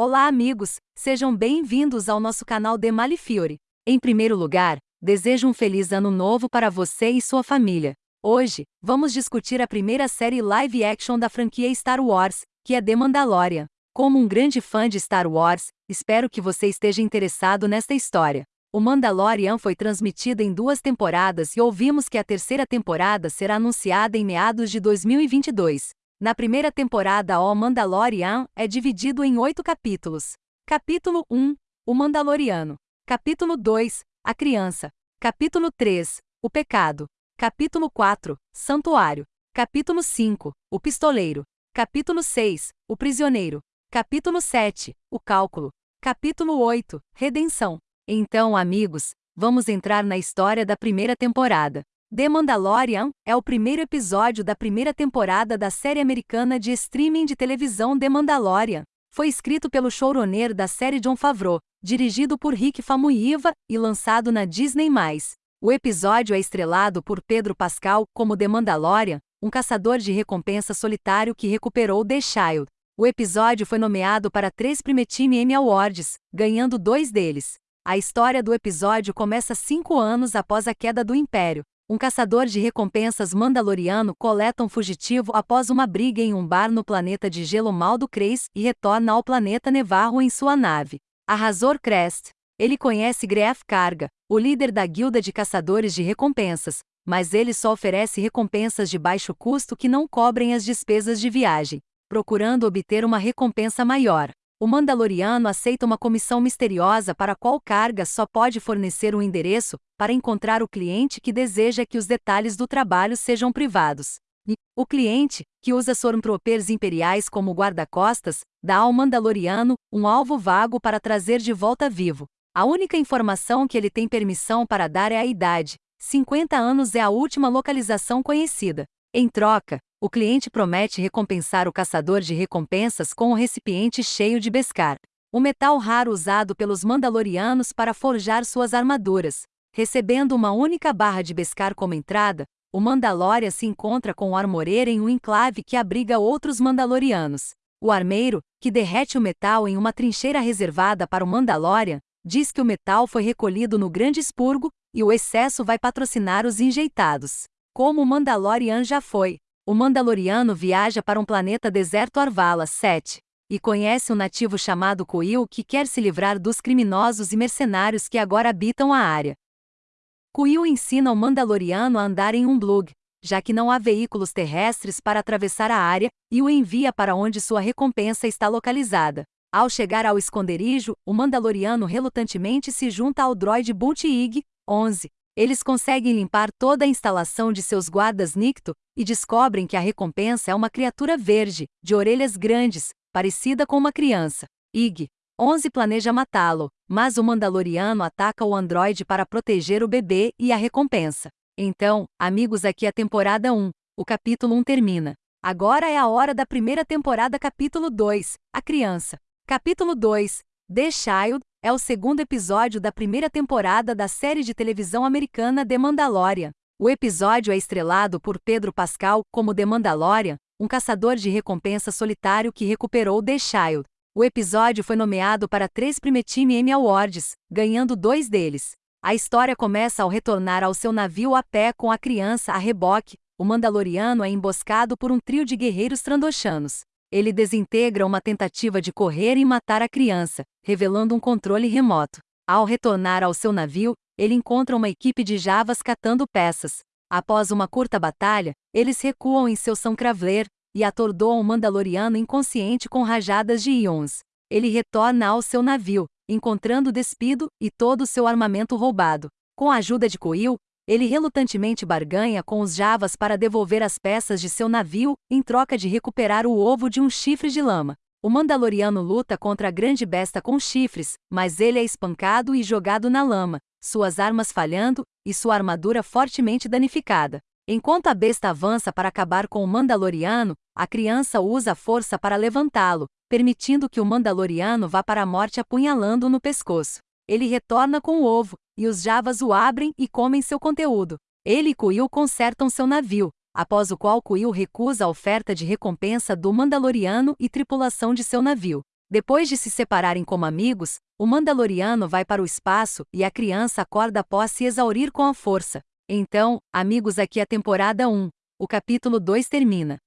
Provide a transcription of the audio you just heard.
Olá, amigos! Sejam bem-vindos ao nosso canal The Malifiore. Em primeiro lugar, desejo um feliz ano novo para você e sua família. Hoje, vamos discutir a primeira série live action da franquia Star Wars, que é The Mandalorian. Como um grande fã de Star Wars, espero que você esteja interessado nesta história. O Mandalorian foi transmitido em duas temporadas e ouvimos que a terceira temporada será anunciada em meados de 2022. Na primeira temporada, O Mandalorian é dividido em oito capítulos. Capítulo 1 O Mandaloriano. Capítulo 2 A Criança. Capítulo 3 O Pecado. Capítulo 4 Santuário. Capítulo 5 O Pistoleiro. Capítulo 6 O Prisioneiro. Capítulo 7 O Cálculo. Capítulo 8 Redenção. Então, amigos, vamos entrar na história da primeira temporada. The Mandalorian é o primeiro episódio da primeira temporada da série americana de streaming de televisão The Mandalorian. Foi escrito pelo showrunner da série John Favreau, dirigido por Rick Famuyiwa e lançado na Disney+. O episódio é estrelado por Pedro Pascal como The Mandalorian, um caçador de recompensa solitário que recuperou The Child. O episódio foi nomeado para três Primetime Emmy Awards, ganhando dois deles. A história do episódio começa cinco anos após a queda do Império, um caçador de recompensas mandaloriano coleta um fugitivo após uma briga em um bar no planeta de gelo Maldo Kreis e retorna ao planeta Nevarro em sua nave. A Razor Crest. Ele conhece Greef Karga, o líder da guilda de caçadores de recompensas, mas ele só oferece recompensas de baixo custo que não cobrem as despesas de viagem, procurando obter uma recompensa maior o Mandaloriano aceita uma comissão misteriosa para a qual Carga só pode fornecer um endereço para encontrar o cliente que deseja que os detalhes do trabalho sejam privados. E, o cliente, que usa Stormtroopers imperiais como guarda-costas, dá ao Mandaloriano um alvo vago para trazer de volta vivo. A única informação que ele tem permissão para dar é a idade. 50 anos é a última localização conhecida. Em troca, o cliente promete recompensar o caçador de recompensas com um recipiente cheio de Beskar, o metal raro usado pelos Mandalorianos para forjar suas armaduras. Recebendo uma única barra de Beskar como entrada, o Mandalorian se encontra com o armoreiro em um enclave que abriga outros Mandalorianos. O armeiro, que derrete o metal em uma trincheira reservada para o Mandalorian, diz que o metal foi recolhido no Grande Expurgo e o excesso vai patrocinar os enjeitados. Como o Mandalorian já foi, o Mandaloriano viaja para um planeta deserto Arvala 7 e conhece um nativo chamado Kuil que quer se livrar dos criminosos e mercenários que agora habitam a área. Kuil ensina o Mandaloriano a andar em um blug, já que não há veículos terrestres para atravessar a área, e o envia para onde sua recompensa está localizada. Ao chegar ao esconderijo, o Mandaloriano relutantemente se junta ao droide Boot 11, eles conseguem limpar toda a instalação de seus guardas Nicto e descobrem que a recompensa é uma criatura verde, de orelhas grandes, parecida com uma criança. Ig. 11 planeja matá-lo, mas o Mandaloriano ataca o androide para proteger o bebê e a recompensa. Então, amigos, aqui a temporada 1. O capítulo 1 termina. Agora é a hora da primeira temporada, capítulo 2. A criança. Capítulo 2. The Child, é o segundo episódio da primeira temporada da série de televisão americana The Mandalorian. O episódio é estrelado por Pedro Pascal como The Mandalorian, um caçador de recompensa solitário que recuperou The Child. O episódio foi nomeado para três Primetime Emmy Awards, ganhando dois deles. A história começa ao retornar ao seu navio a pé com a criança a reboque. O Mandaloriano é emboscado por um trio de guerreiros trandoshanos. Ele desintegra uma tentativa de correr e matar a criança, revelando um controle remoto. Ao retornar ao seu navio, ele encontra uma equipe de javas catando peças. Após uma curta batalha, eles recuam em seu São Cravler e atordoam o Mandaloriano inconsciente com rajadas de íons. Ele retorna ao seu navio, encontrando despido e todo o seu armamento roubado. Com a ajuda de Coil, ele relutantemente barganha com os Javas para devolver as peças de seu navio, em troca de recuperar o ovo de um chifre de lama. O Mandaloriano luta contra a grande besta com chifres, mas ele é espancado e jogado na lama, suas armas falhando e sua armadura fortemente danificada. Enquanto a besta avança para acabar com o Mandaloriano, a criança usa a força para levantá-lo, permitindo que o Mandaloriano vá para a morte apunhalando no pescoço. Ele retorna com o ovo, e os Javas o abrem e comem seu conteúdo. Ele e Kuil consertam seu navio, após o qual Kuil recusa a oferta de recompensa do Mandaloriano e tripulação de seu navio. Depois de se separarem como amigos, o Mandaloriano vai para o espaço e a criança acorda após se exaurir com a força. Então, amigos, aqui a temporada 1. O capítulo 2 termina.